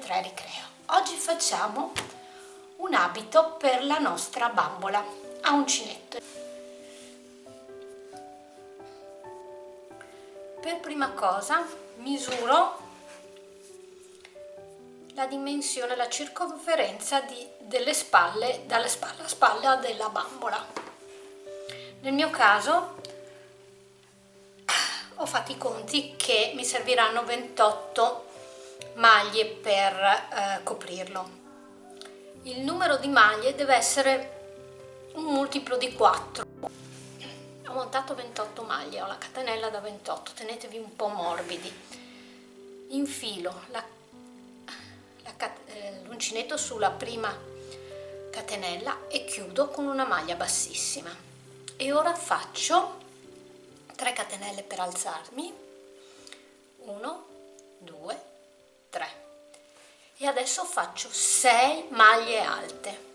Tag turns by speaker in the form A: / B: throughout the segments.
A: 3 ricreo. Oggi facciamo un abito per la nostra bambola. A uncinetto per prima cosa misuro la dimensione, la circonferenza di, delle spalle, dalle spalle alla spalla della bambola. Nel mio caso ho fatto i conti che mi serviranno 28 maglie per eh, coprirlo. Il numero di maglie deve essere un multiplo di 4. Ho montato 28 maglie, ho la catenella da 28, tenetevi un po' morbidi. Infilo eh, l'uncinetto sulla prima catenella e chiudo con una maglia bassissima. E ora faccio 3 catenelle per alzarmi 1 2 3 e adesso faccio 6 maglie alte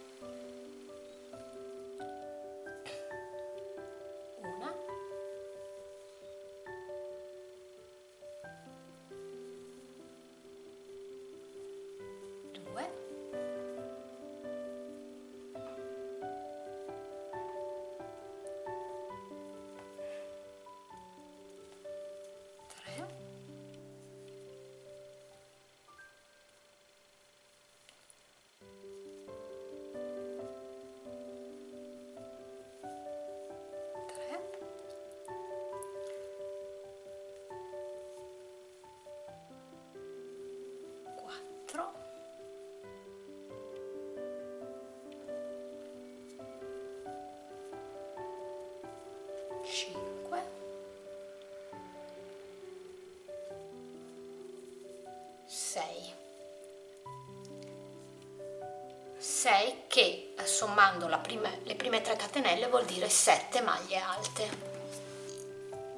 A: che sommando prima, le prime 3 catenelle vuol dire 7 maglie alte.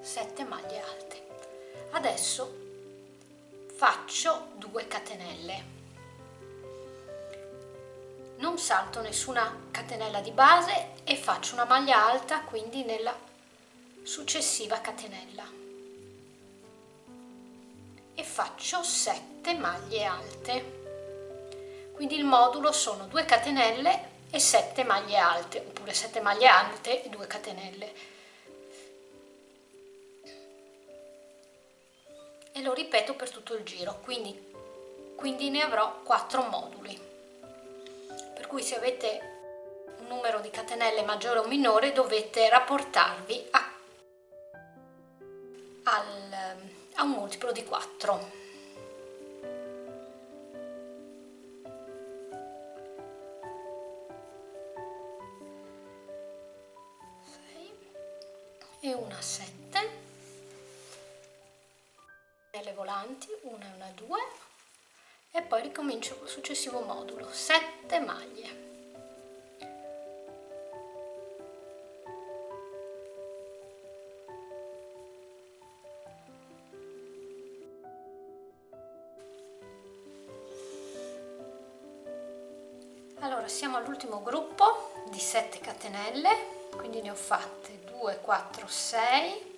A: 7 maglie alte. Adesso faccio 2 catenelle. Non salto nessuna catenella di base e faccio una maglia alta quindi nella successiva catenella e faccio 7 maglie alte. Quindi il modulo sono 2 catenelle e 7 maglie alte oppure 7 maglie alte e 2 catenelle. E lo ripeto per tutto il giro quindi, quindi ne avrò 4 moduli. Per cui se avete un numero di catenelle maggiore o minore dovete rapportarvi a, al, a un multiplo di 4 e una 7 le volanti una e una 2 e poi ricomincio col successivo modulo. 7 maglie allora siamo all'ultimo gruppo di 7 catenelle quindi ne ho fatte 2 4 6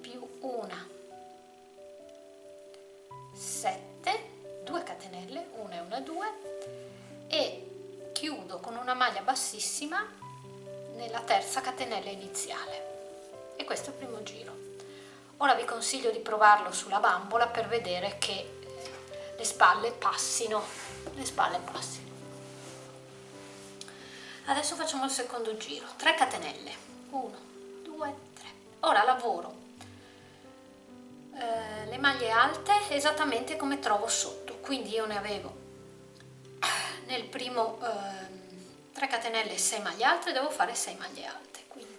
A: più una. 7 2 catenelle 1 e una 2 e chiudo con una maglia bassissima nella terza catenella iniziale. E questo è il primo giro. Ora vi consiglio di provarlo sulla bambola per vedere che le spalle passino. Le spalle passino adesso facciamo il secondo giro. 3 catenelle. 1 2 3 ora lavoro. Eh, le maglie alte esattamente come trovo sotto. Quindi io ne avevo nel primo eh, 3 catenelle 6 maglie alte devo fare 6 maglie alte. Quindi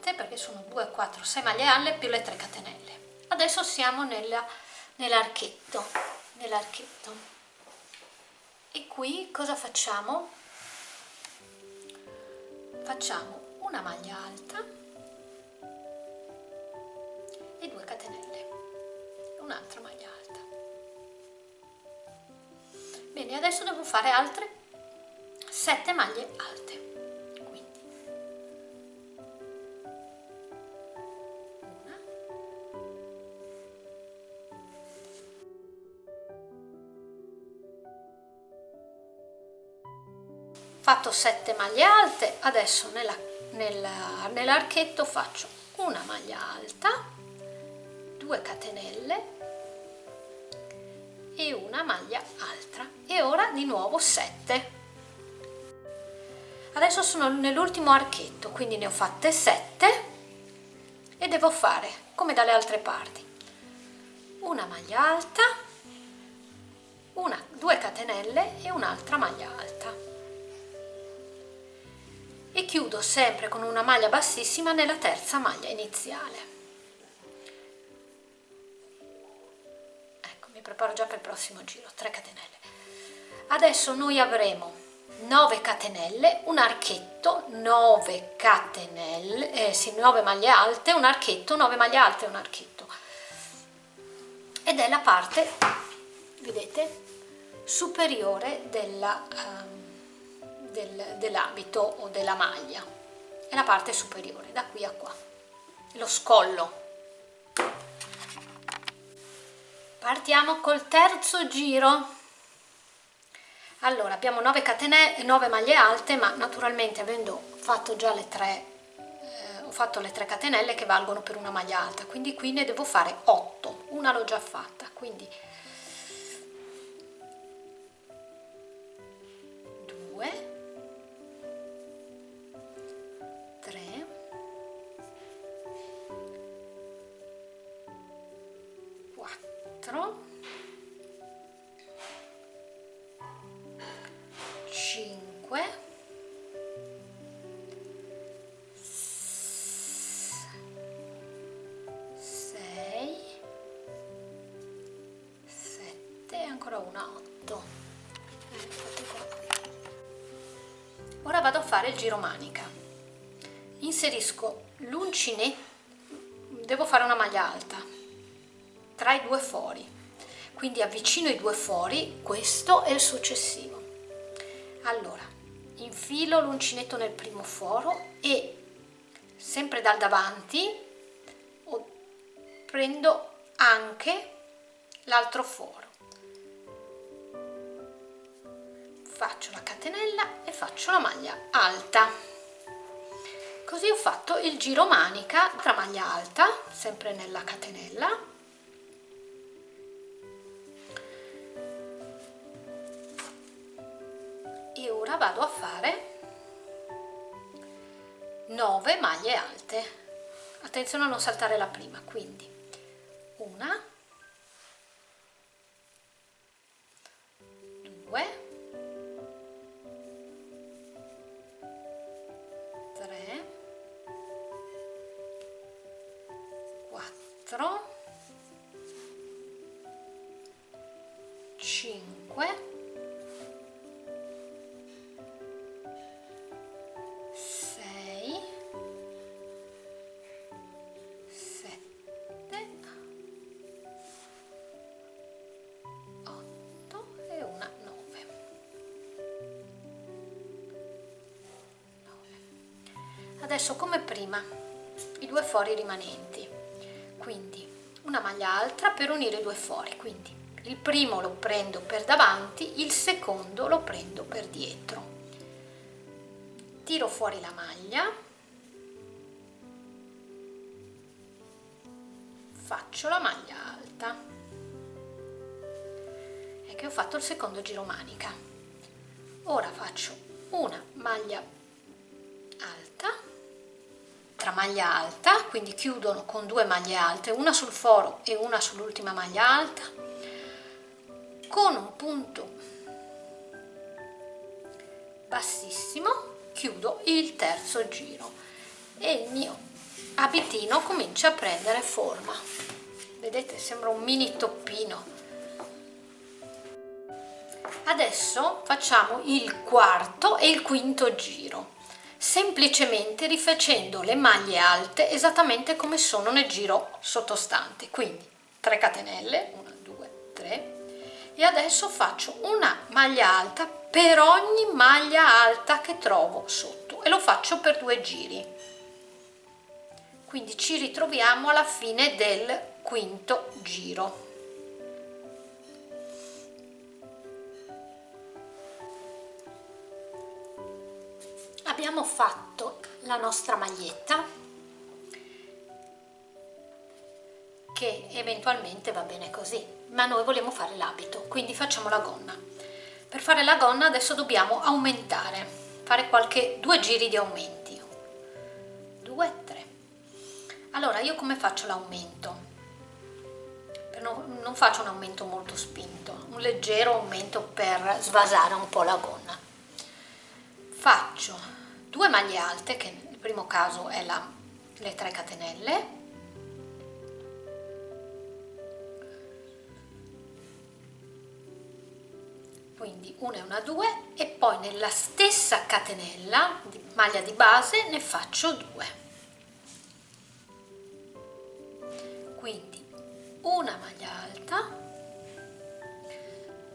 A: 7 perché sono 2, 4, 6 maglie alle più le 3 catenelle. Adesso siamo nell'archetto nell nell'archetto. E qui cosa facciamo? facciamo una maglia alta e 2 catenelle. Un'altra maglia alta. Bene adesso devo fare altre 7 maglie alte. Fatto 7 maglie alte adesso nell'archetto nell faccio una maglia alta 2 catenelle e una maglia alta e ora di nuovo 7 adesso sono nell'ultimo archetto quindi ne ho fatte 7 e devo fare come dalle altre parti una maglia alta una, due catenelle e un'altra maglia alta e chiudo sempre con una maglia bassissima nella terza maglia iniziale. Ecco mi preparo già per il prossimo giro 3 catenelle. Adesso noi avremo 9 catenelle un archetto 9 catenelle eh, sì 9 maglie alte un archetto 9 maglie alte un archetto. Ed è la parte vedete superiore della um, del, dell'abito o della maglia. È la parte superiore da qui a qua. Lo scollo. Partiamo col terzo giro. Allora abbiamo 9 catenelle 9 maglie alte ma naturalmente avendo fatto già le 3 eh, ho fatto le 3 catenelle che valgono per una maglia alta. Quindi qui ne devo fare 8 una l'ho già fatta. Quindi fare il giro manica. Inserisco l'uncinetto devo fare una maglia alta tra i due fori. Quindi avvicino i due fori questo e il successivo. Allora infilo l'uncinetto nel primo foro e sempre dal davanti prendo anche l'altro foro faccio la catenella e faccio la maglia alta. Così ho fatto il giro manica tra maglia alta sempre nella catenella. Ora vado a fare 9 maglie alte. Attenzione a non saltare la prima quindi una due quattro cinque 9 adesso come prima i due fori rimanenti quindi una maglia alta per unire i due fori quindi il primo lo prendo per davanti il secondo lo prendo per dietro. Tiro fuori la maglia. Faccio la maglia alta. E che ho fatto il secondo giro manica. Ora faccio una maglia alta tra maglia alta quindi chiudono con due maglie alte una sul foro e una sull'ultima maglia alta con un punto bassissimo chiudo il terzo giro e il mio abitino comincia a prendere forma. Vedete sembra un mini toppino. Adesso facciamo il quarto e il quinto giro semplicemente rifacendo le maglie alte esattamente come sono nel giro sottostante. Quindi 3 catenelle 1 2 3 e adesso faccio una maglia alta per ogni maglia alta che trovo sotto. E lo faccio per due giri. Quindi ci ritroviamo alla fine del quinto giro abbiamo fatto la nostra maglietta che eventualmente va bene così ma noi vogliamo fare l'abito quindi facciamo la gonna. Per fare la gonna adesso dobbiamo aumentare fare qualche due giri di aumenti. Due tre. Allora io come faccio l'aumento? Non, faccio un aumento molto spinto un leggero aumento per svasare un po' la gonna. Faccio due maglie alte che nel primo caso è la, le 3 catenelle. Quindi una e una due e poi nella stessa catenella di maglia di base ne faccio due. Quindi una maglia alta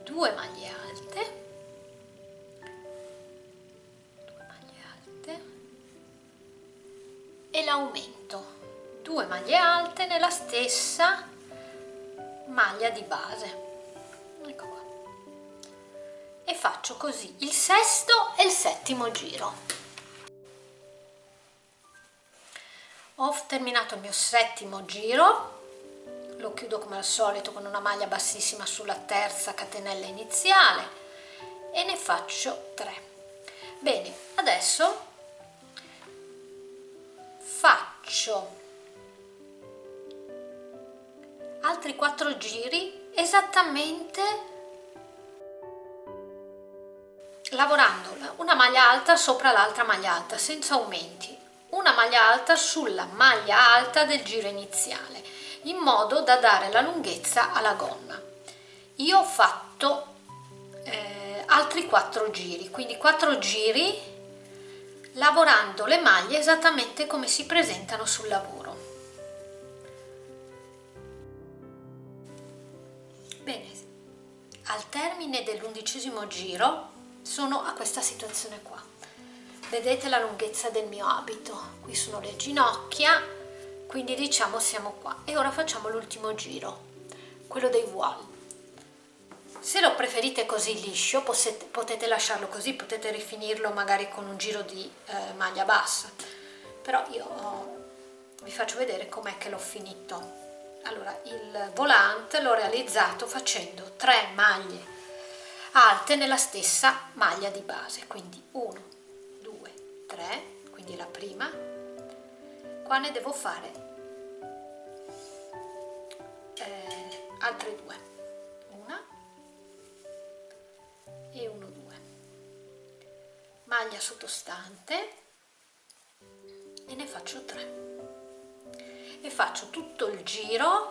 A: due maglie alte l'aumento due maglie alte nella stessa maglia di base. Ecco qua. E faccio così il sesto e il settimo giro. Ho terminato il mio settimo giro. Lo chiudo come al solito con una maglia bassissima sulla terza catenella iniziale e ne faccio 3 bene adesso faccio altri quattro giri esattamente lavorando una maglia alta sopra l'altra maglia alta senza aumenti. Una maglia alta sulla maglia alta del giro iniziale in modo da dare la lunghezza alla gonna io ho fatto eh, altri quattro giri quindi quattro giri lavorando le maglie esattamente come si presentano sul lavoro. Bene, al termine dell'undicesimo giro sono a questa situazione qua. Vedete la lunghezza del mio abito, qui sono le ginocchia, quindi diciamo siamo qua. E ora facciamo l'ultimo giro, quello dei voile se lo preferite così liscio potete, potete lasciarlo così, potete rifinirlo magari con un giro di eh, maglia bassa, però io oh, vi faccio vedere com'è che l'ho finito. Allora, il volante l'ho realizzato facendo tre maglie alte nella stessa maglia di base, quindi 1, 2, 3, quindi la prima, qua ne devo fare eh, altre due maglia sottostante e ne faccio 3 e faccio tutto il giro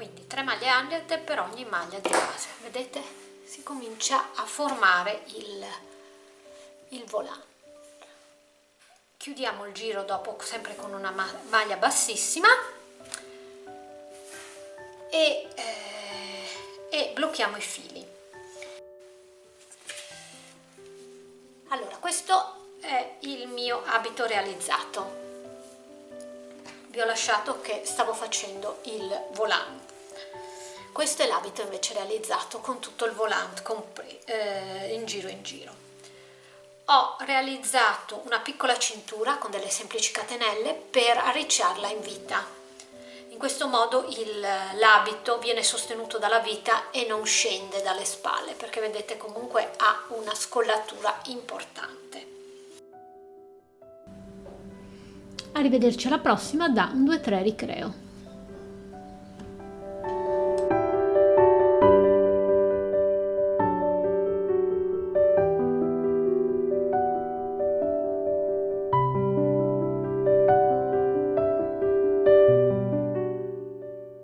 A: quindi 3 maglie alte per ogni maglia di base. Vedete? Si comincia a formare il, il volante chiudiamo il giro dopo sempre con una maglia bassissima. E, eh, e blocchiamo i fili. Allora questo è il mio abito realizzato vi ho lasciato che stavo facendo il volant. Questo è l'abito invece realizzato con tutto il volant eh, in giro in giro. Ho realizzato una piccola cintura con delle semplici catenelle per arricciarla in vita. In questo modo l'abito viene sostenuto dalla vita e non scende dalle spalle perché vedete comunque ha una scollatura importante
B: arrivederci alla prossima da un 2-3 ricreo